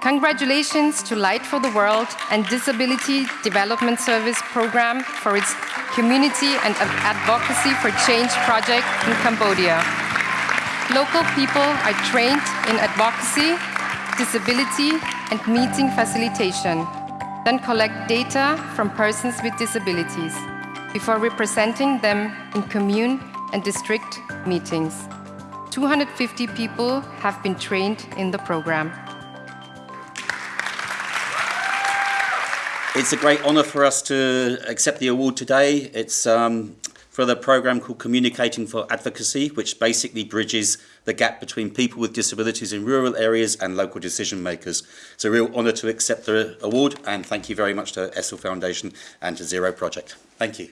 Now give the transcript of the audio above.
Congratulations to Light for the World and Disability Development Service Program for its community and advocacy for change project in Cambodia. Local people are trained in advocacy, disability and meeting facilitation, then collect data from persons with disabilities before representing them in commune and district meetings. 250 people have been trained in the program. It's a great honour for us to accept the award today. It's um, for the program called Communicating for Advocacy, which basically bridges the gap between people with disabilities in rural areas and local decision makers. It's a real honour to accept the award and thank you very much to Essl Foundation and to Zero Project. Thank you.